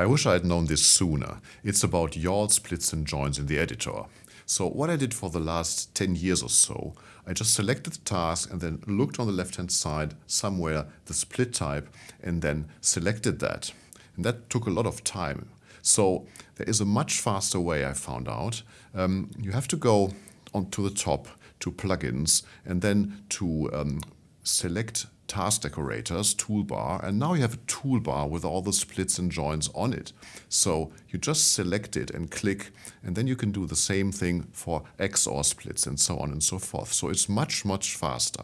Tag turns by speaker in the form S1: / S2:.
S1: I wish I had known this sooner. It's about YAWL splits and joins in the editor. So what I did for the last 10 years or so, I just selected the task and then looked on the left-hand side somewhere the split type and then selected that. And that took a lot of time. So there is a much faster way I found out. Um, you have to go onto the top to plugins and then to um, select task decorators toolbar and now you have a toolbar with all the splits and joins on it. So you just select it and click and then you can do the same thing for XOR splits and so on and so forth. So it's much, much faster.